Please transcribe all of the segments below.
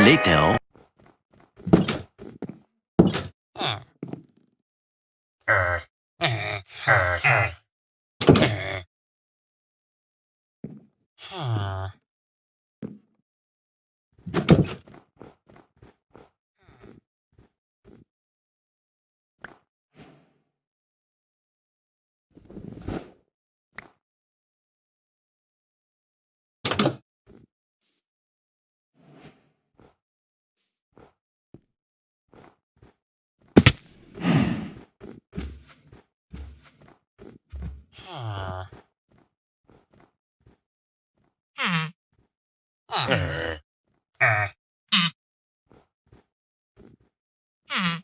minutes later... Ah. Ah. Ah. Ah. Ah.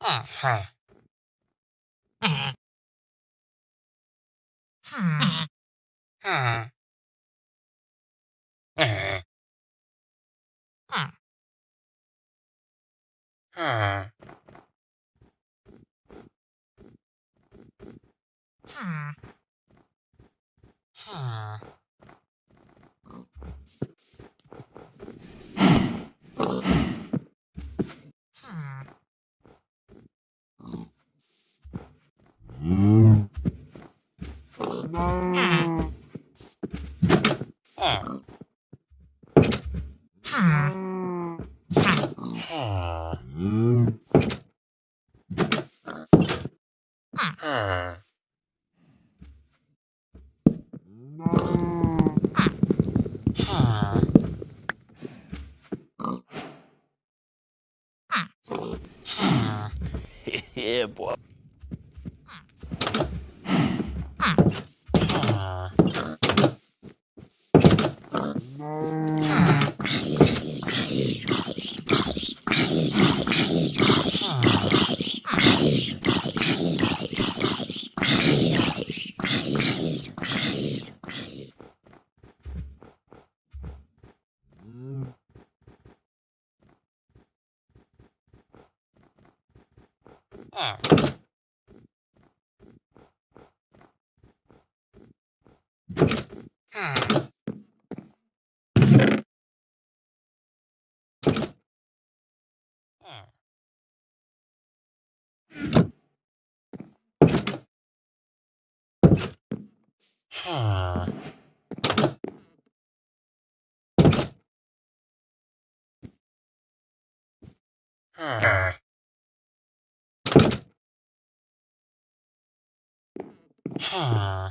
Ah. Ah. Ah. Ah. Ah. Huh. Huh. Ah. yeah, boy. Ah. Ah. Huh. Huh. Huh.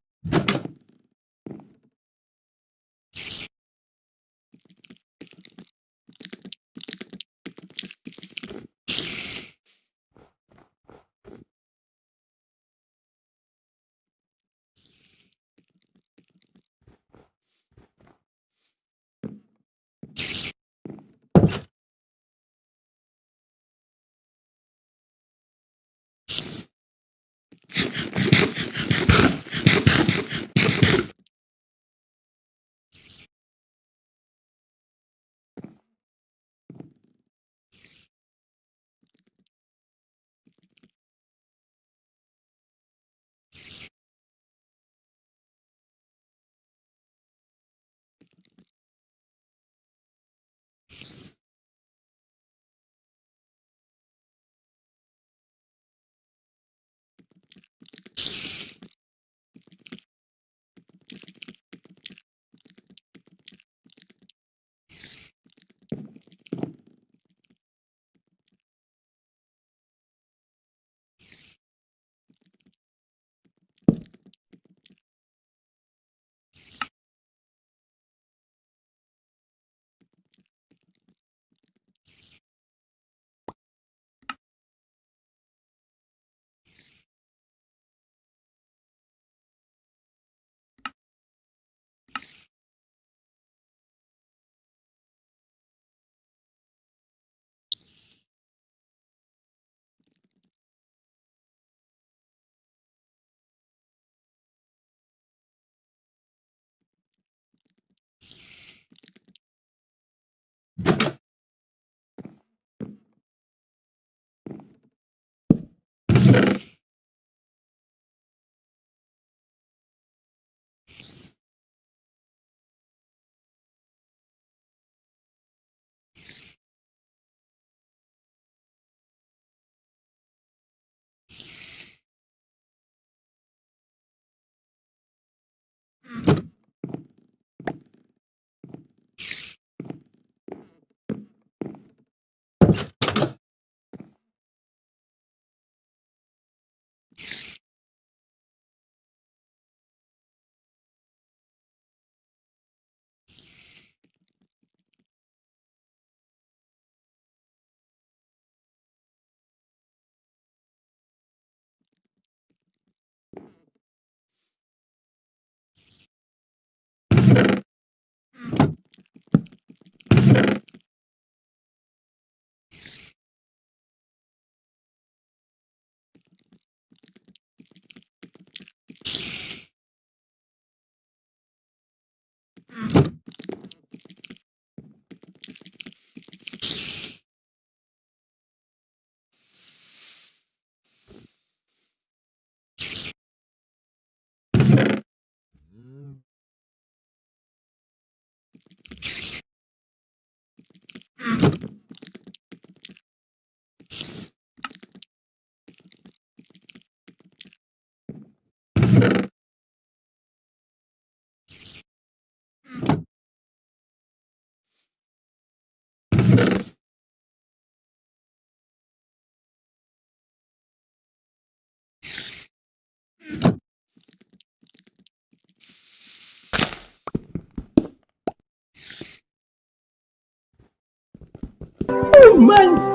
my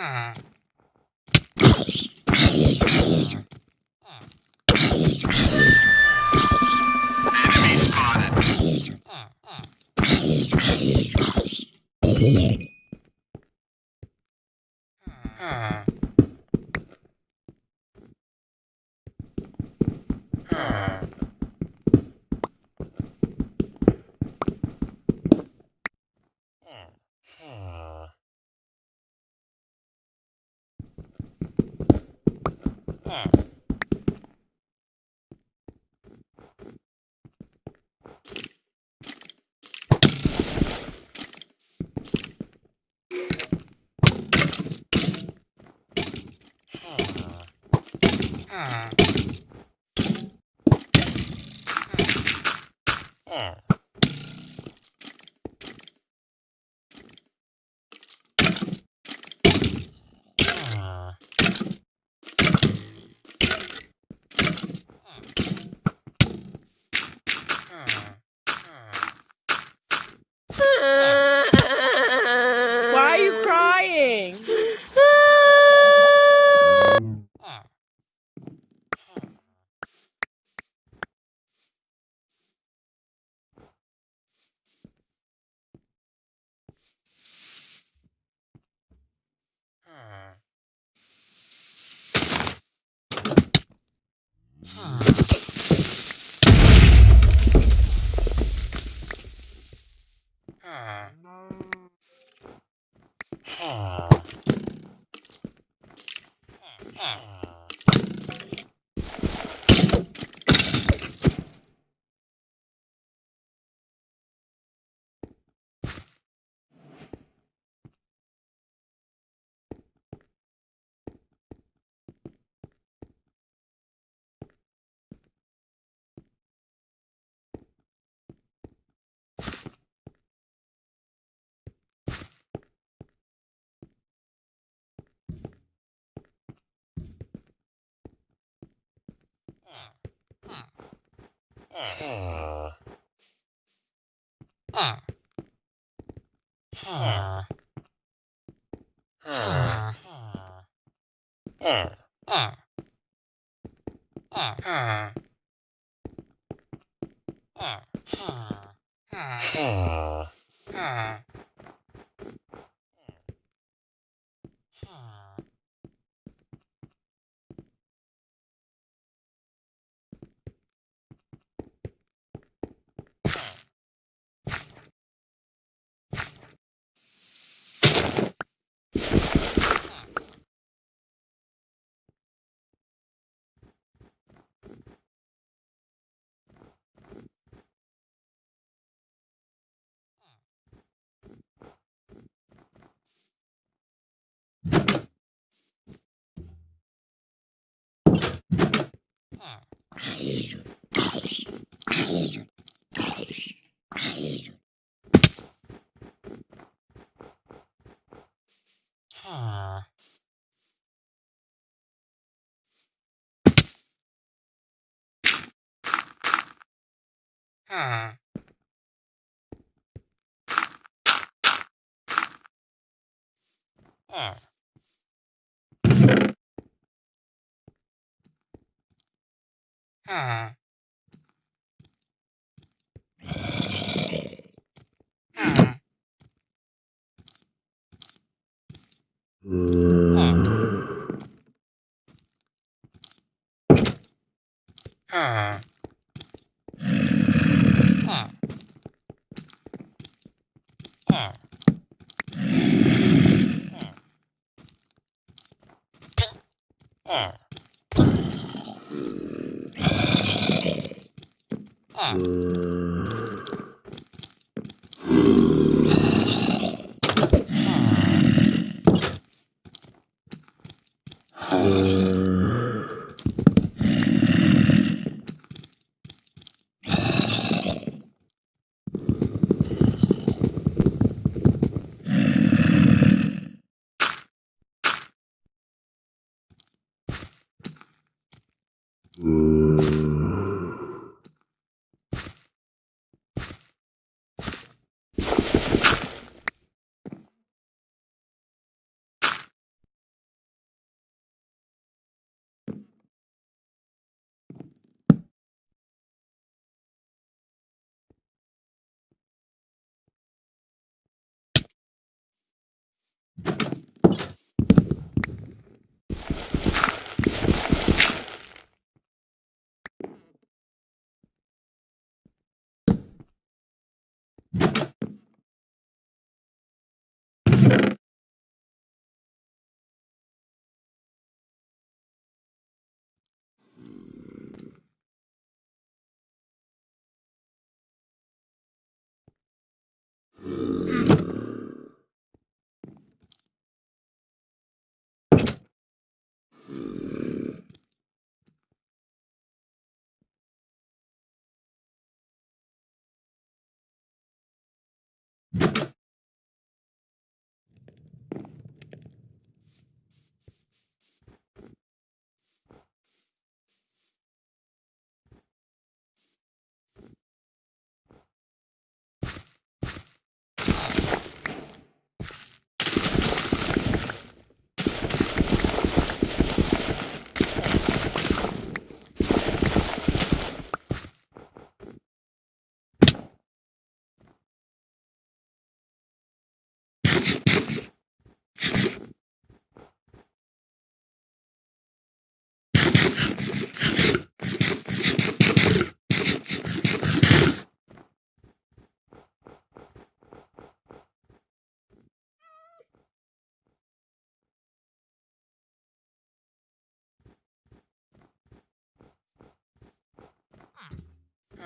Ah. Why Ah. Huh. Oh. Huh. Huh.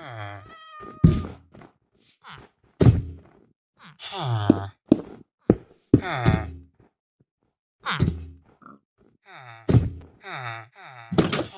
Ha ha ha ha ha ha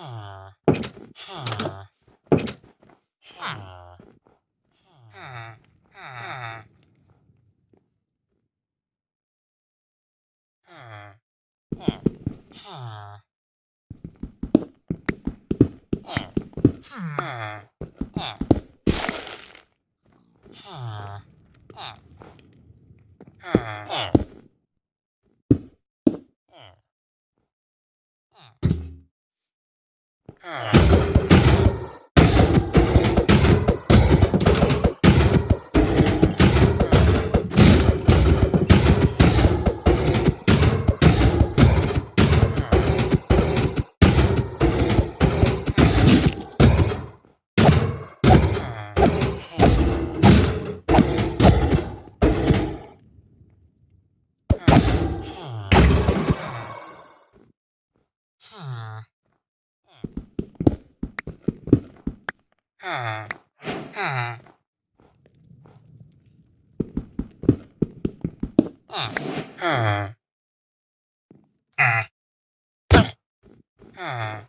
Ah.